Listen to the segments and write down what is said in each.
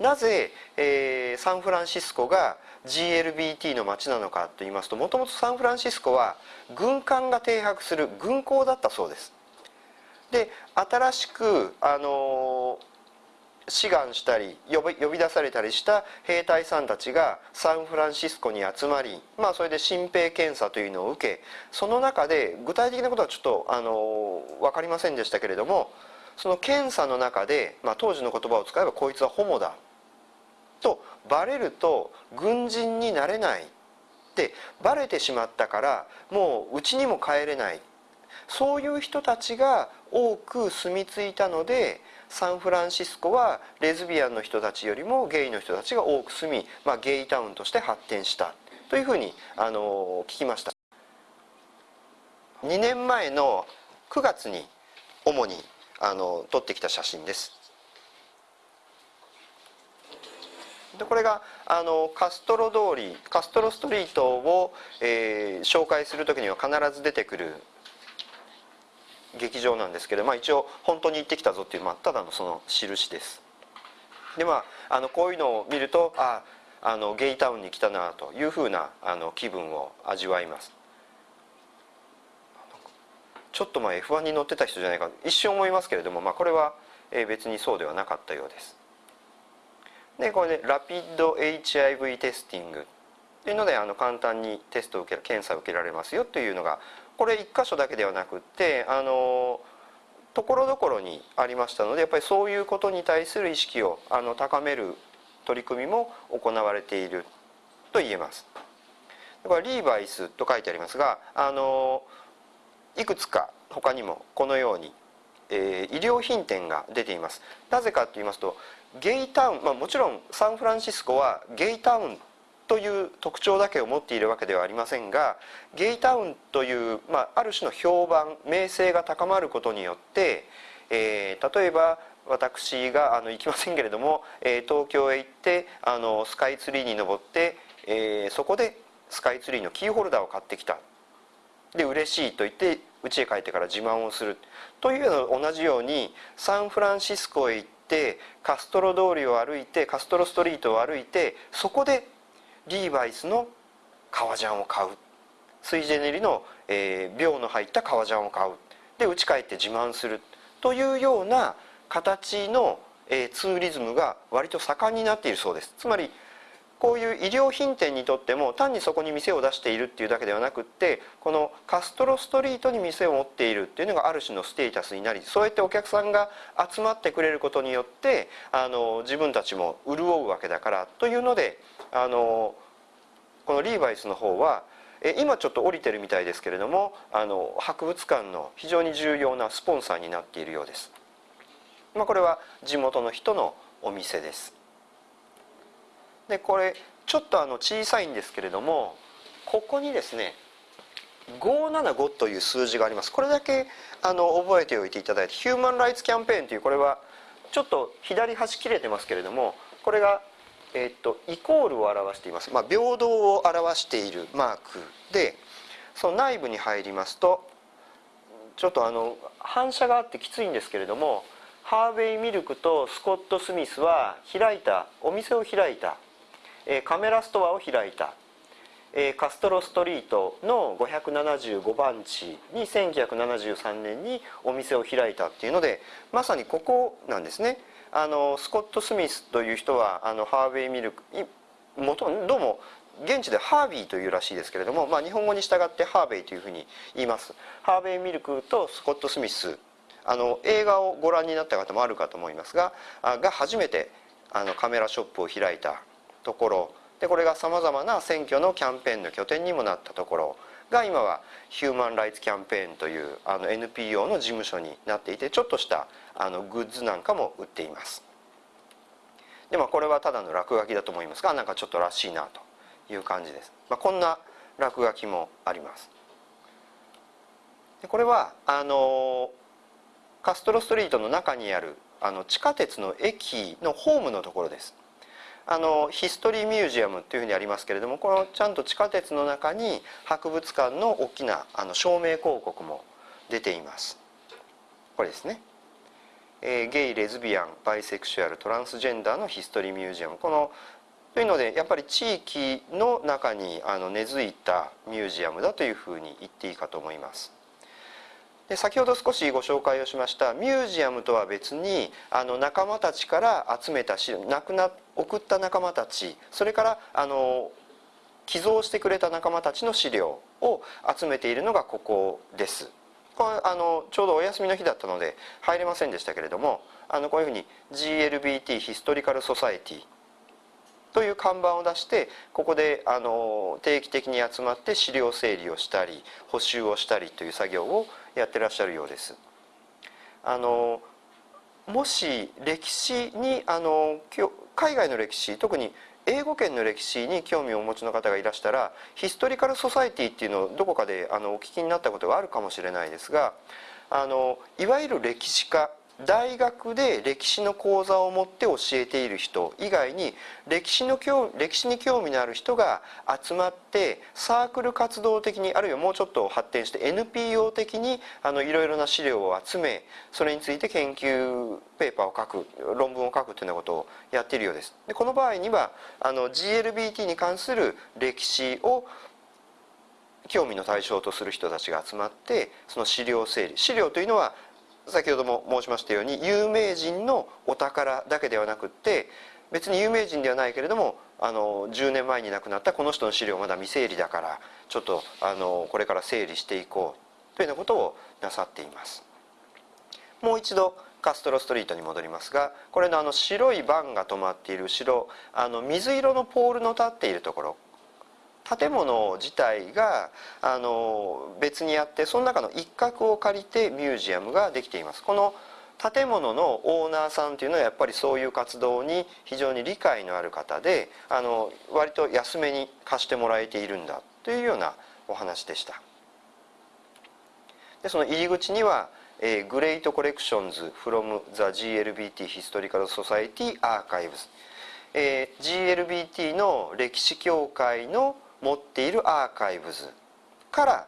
なぜ、えー、サンフランシスコが GLBT の街なのかと言いますともともとサンフランシスコは軍艦が停泊する軍港だったそうです。で新しくあの志願したり呼び呼び出されたりした兵隊さんたちがサンフランシスコに集まり、まあ、それで新兵検査というのを受けその中で具体的なことはちょっとあの分かりませんでしたけれどもその検査の中で、まあ、当時の言葉を使えばこいつはホモだ。とバレると軍人になれないってバレてしまったからもう家にも帰れない。そういう人たちが多く住み着いたのでサンフランシスコはレズビアンの人たちよりもゲイの人たちが多く住み、まあ、ゲイタウンとして発展した。というふうにあの聞きました。2年前の9月に主にあの撮ってきた写真です。でこれがあのカストロ通りカストロストリートを、えー、紹介する時には必ず出てくる劇場なんですけど、まあ、一応本当に行ってきたぞっていう、まあ、ただのその印です。でまああのこういうのを見るとああのゲイタウンに来たなというふうなあの気分を味わいます。ちょっと前 F1 に乗ってた人じゃないか一瞬思いますけれども、まあ、これは別にそうではなかったようです。でこれでラピッド HIV テスティングというのであの簡単にテストを受ける検査を受けられますよというのがこれ1箇所だけではなくってあのところどころにありましたのでやっぱりそういうことに対する意識をあの高める取り組みも行われていると言えます。これリーバイスと書いてありますがあのいくつか他にもこのように、えー、医療品店が出ています。なぜかと言いますとゲイタウン、まあ、もちろんサンフランシスコはゲイタウンという特徴だけを持っているわけではありませんがゲイタウンという、まあ、ある種の評判名声が高まることによって、えー、例えば私があの行きませんけれども、えー、東京へ行ってあのスカイツリーに登って、えー、そこでスカイツリーのキーホルダーを買ってきた。で嬉しいと言って家へ帰ってから自慢をするというのと同じようにサンフランシスコへ行ってカストロ通りを歩いてカストロストリートを歩いてそこでリーバイスの革ジャンを買う。スイジェネリの、えー、秒の入った革ジャンを買う。で家帰って自慢するというような形の、えー、ツーリズムが割と盛んになっているそうです。つまりこういう医療品店にとっても単にそこに店を出しているっていうだけではなくってこのカストロストリートに店を持っているっていうのがある種のステータスになりそうやってお客さんが集まってくれることによってあの自分たちも潤うわけだからというのであのこのリーバイスの方は今ちょっと降りてるみたいですけれどもあの博物館の非常に重要なスポンサーになっているようです。まあ、これは地元の人のお店です。でこれちょっとあの小さいんですけれどもここにですね575という数字があります。これだけあの覚えておいていただいてヒューマン・ライツ・キャンペーンというこれはちょっと左端切れてますけれどもこれが、えっとイコールを表しています、まあ、平等を表しているマークでその内部に入りますとちょっとあの反射があってきついんですけれどもハーベイミルクとスコット・スミスは開いたお店を開いたカメラストアを開いた。カストロストリートの575番地に1973年にお店を開いたっていうのでまさにここなんですね。あのスコット・スミスという人はあのハーベイミルク元どうも現地でハービーというらしいですけれども、まあ、日本語に従ってハーベイというふうに言います。ハーベイミルクとスコット・スミスあの映画をご覧になった方もあるかと思いますがが初めてあのカメラショップを開いたところ。でこれがさまざまな選挙のキャンペーンの拠点にもなったところ。が今はヒューマン・ライツ・キャンペーンというあの NPO の事務所になっていてちょっとしたあのグッズなんかも売っています。でまあこれはただの落書きだと思いますがなんかちょっとらしいなという感じです、まあ、こんな落書きもあります。でこれはあのカストロストリートの中にあるあの地下鉄の駅のホームのところです。あのヒストリーミュージアムというふうにありますけれどもこのちゃんと地下鉄の中に博物館の大きなあの照明広告も出ています。これですね。えー、ゲイレズビアンバイセクシュアルトランスジェンダーのヒストリーミュージアム。このというのでやっぱり地域の中にあの根付いたミュージアムだというふうに言っていいかと思います。で先ほど少しご紹介をしましたミュージアムとは別にあの仲間たちから集めた資料くな送った仲間たちそれからあの寄贈してくれた仲間たちの資料を集めているのがここです。これあのちょうどお休みの日だったので入れませんでしたけれどもあのこういうふうに GLBT ヒストリカルソサエティという看板を出してここであの定期的に集まって資料整理をしたり補修をしたりという作業をやってらっしゃるようです。あのもし歴史にあの海外の歴史特に英語圏の歴史に興味をお持ちの方がいらしたらヒストリカル・ソサイティっていうのをどこかであのお聞きになったことがあるかもしれないですがあのいわゆる歴史家大学で歴史の講座を持って教えている人以外に歴史の歴史に興味のある人が集まってサークル活動的にあるいはもうちょっと発展して NPO 的にあのいろいろな資料を集めそれについて研究ペーパーを書く論文を書くというようなことをやっているようです。でこの場合にはあの GLBT に関する歴史を興味の対象とする人たちが集まってその資料整理。資料というのは先ほども申しましたように有名人のお宝だけではなくって別に有名人ではないけれどもあの10年前に亡くなったこの人の資料まだ未整理だからちょっとあのこれから整理していこうというようなことをなさっています。もう一度カストロストリートに戻りますがこれのあの白いバンが止まっている後ろあの水色のポールの立っているところ建物自体があの別にあってその中の一角を借りてミュージアムができています。この建物のオーナーさんというのはやっぱりそういう活動に非常に理解のある方であの割と安めに貸してもらえているんだというようなお話でした。でその入り口には「えー、グレートコレクションズ from the GLBT Historical Society Archives」えー、GLBT の歴史協会の持っているアーカイブズから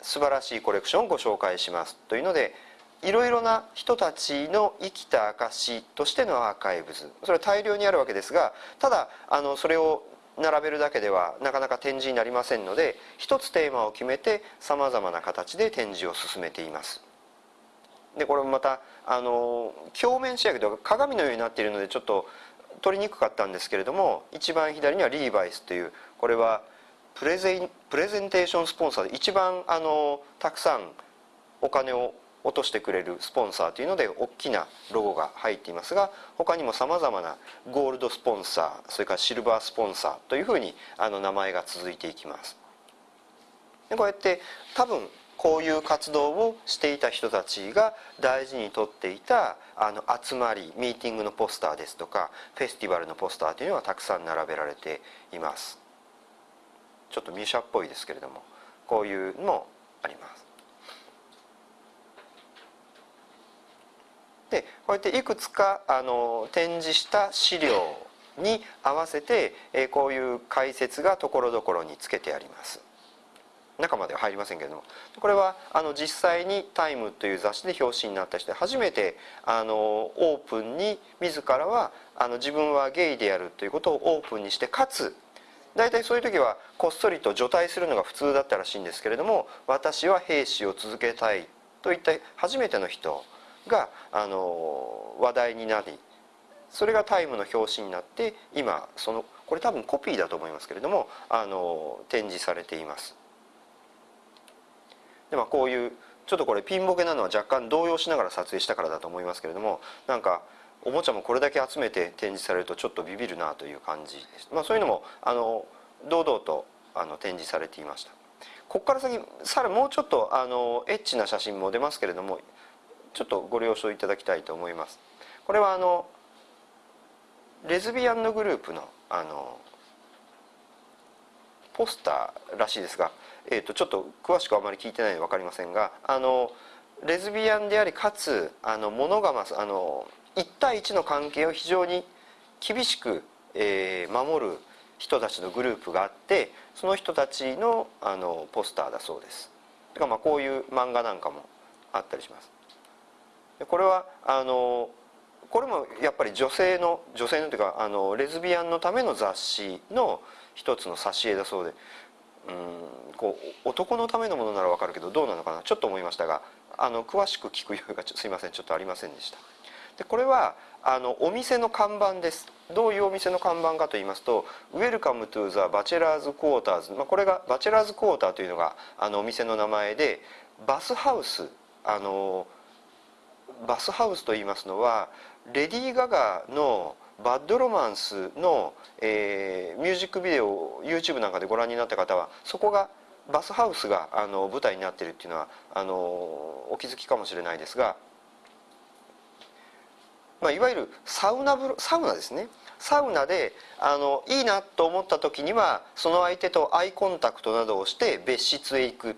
素晴らしいコレクションをご紹介しますというのでいろいろな人たちの生きた証としてのアーカイブズ。それは大量にあるわけですがただあのそれを並べるだけではなかなか展示になりませんので一つテーマを決めてさまざまな形で展示を進めています。でこれもまたあの鏡面仕上げとか鏡のようになっているのでちょっと取りにくかったんですけれども一番左にはリーバイスというこれはプレゼンプレゼンテーションスポンサーで一番あのたくさんお金を落としてくれるスポンサーというので大きなロゴが入っていますが他にもさまざまなゴールドスポンサーそれからシルバースポンサーというふうにあの名前が続いていきます。でこうやって多分こういう活動をしていた人たちが大事にとっていたあの集まりミーティングのポスターですとかフェスティバルのポスターというのはたくさん並べられています。ちょっとミュシャっぽいですけれどもこういうのもあります。でこうやっていくつかあの展示した資料に合わせて、えこういう解説がところどころにつけてあります。中までは入りませんけれどもこれはあの実際に「タイムという雑誌で表紙になった人で初めてあのオープンに自らはあの自分はゲイであるということをオープンにしてかつ大体そういう時はこっそりと除隊するのが普通だったらしいんですけれども私は兵士を続けたいといった初めての人があの話題になりそれが「タイムの表紙になって今そのこれ多分コピーだと思いますけれどもあの展示されています。でまあこういうちょっとこれピンボケなのは若干動揺しながら撮影したからだと思いますけれどもなんかおもちゃもこれだけ集めて展示されるとちょっとビビるなという感じ。です、まあ、そういうのもあの堂々とあの展示されていました。ここから先さらもうちょっとあのエッチな写真も出ますけれどもちょっとご了承いただきたいと思います。これはあのレズビアンのグループのあのポスターらしいですがえーと、ちょっと詳しくあまり聞いてないので分かりませんがあのレズビアンでありかつあのモノガマスあの1対1の関係を非常に厳しく、えー、守る人たちのグループがあってその人たちのあのポスターだそうです。だかまあこういう漫画なんかもあったりします。これはあのこれもやっぱり女性の女性のというかあのレズビアンのための雑誌の一つの挿絵だそうでうんこう男のためのものならわかるけどどうなのかな？ちょっと思いましたがあの詳しく聞く余裕が すいませんちょっとありませんでした。でこれはあのお店の看板です。どういうお店の看板かと言いますと「Welcome to the Bachelor's Quarters」まあ、これがバチェラーズクォーターというのがあのお店の名前でバスハウスあのバスハウスと言いますのはレディー・ガガの「バッドロマンスの」えー、ミュージックビデオを YouTube なんかでご覧になった方はそこがバスハウスがあの舞台になってるっていうのはあのお気づきかもしれないですが、まあ、いわゆるサウナブサウナですね。サウナであのいいなと思った時にはその相手とアイコンタクトなどをして別室へ行く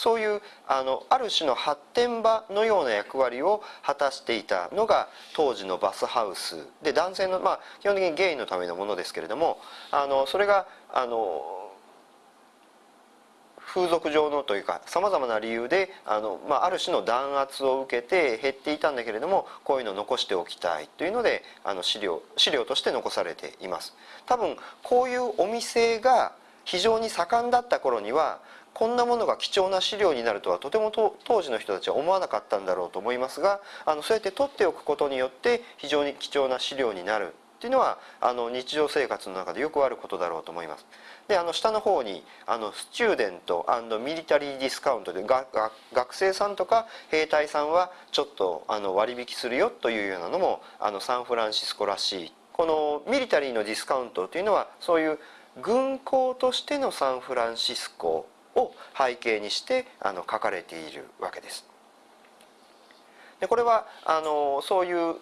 そういうあのある種の発展場のような役割を果たしていたのが当時のバスハウスで男性のまあ基本的にゲイのためのものですけれどもあのそれがあの風俗上のというかさまざまな理由であの、まあ、ある種の弾圧を受けて減っていたんだけれどもこういうのを残しておきたいというのであの資料資料として残されています。多分こういうお店が非常に盛んだった頃にはこんなものが貴重な資料になるとはとても当時の人たちは思わなかったんだろうと思いますがあのそうやって取っておくことによって非常に貴重な資料になるっていうのはあの日常生活の中でよくあることだろうと思います。であの下の方にあのスチューデントミリタリーディスカウントでがが学生さんとか兵隊さんはちょっとあの割引するよというようなのもあのサンフランシスコらしいこのミリタリーのディスカウントというのはそういう軍港としてのサンフランシスコを背景にしてあの書かれているわけです。でこれはあのそういう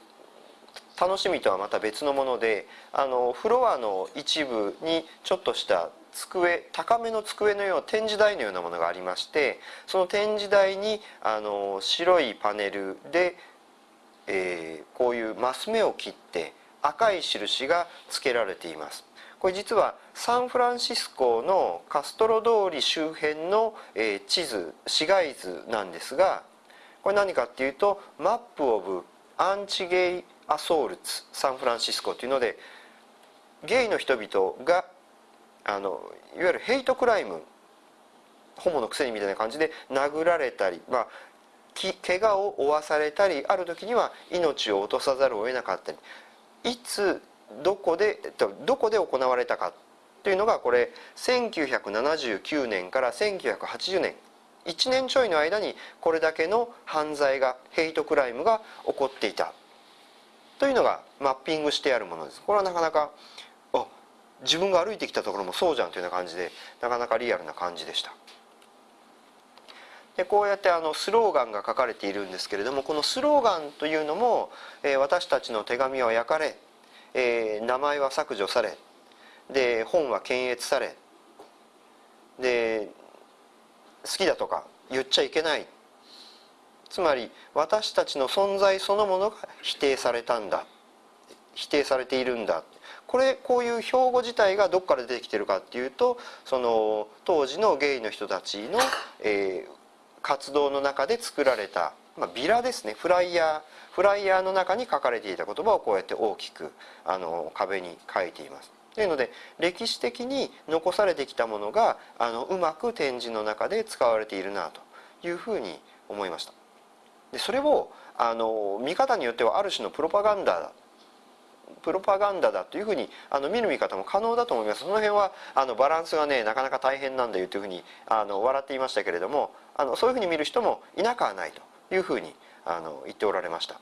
楽しみとはまた別のものであのフロアの一部にちょっとした机高めの机のような展示台のようなものがありましてその展示台にあの白いパネルで、えー、こういうマス目を切って赤い印が付けられていますこれ実はサンフランシスコのカストロ通り周辺の、地図市街図なんですがこれ何かっていうと Map of Anti-Gay Assaults San Francisco っていうのでゲイの人々があのいわゆるヘイトクライムホモのくせにみたいな感じで殴られたり、まあ、怪我を負わされたりある時には命を落とさざるを得なかったりいつどこでどこで行われたかというのがこれ1979年から1980年1年ちょいの間にこれだけの犯罪がヘイトクライムが起こっていたというのがマッピングしてあるものです。これはなかなかあ自分が歩いてきたところもそうじゃんというような感じでなかなかリアルな感じでした。でこうやってあのスローガンが書かれているんですけれどもこのスローガンというのも、えー、私たちの手紙は焼かれえー、名前は削除されで本は検閲されで好きだとか言っちゃいけない。つまり私たちの存在そのものが否定されたんだ。否定されているんだ。これこういう標語自体がどこから出てきてるかっていうとその当時のゲイの人たちの、えー、活動の中で作られた、まあ、ビラですねフライヤーフライヤーの中に書かれていた言葉をこうやって大きくあの壁に書いています。というので歴史的に残されてきたものがあのうまく展示の中で使われているなというふうに思いました。でそれをあの見方によってはある種のプロパガンダだプロパガンダだというふうにあの見る見方も可能だと思いますその辺はあのバランスがねなかなか大変なんだよというふうにあの笑っていましたけれどもあのそういうふうに見る人もいなくはないというふうにあの言っておられました。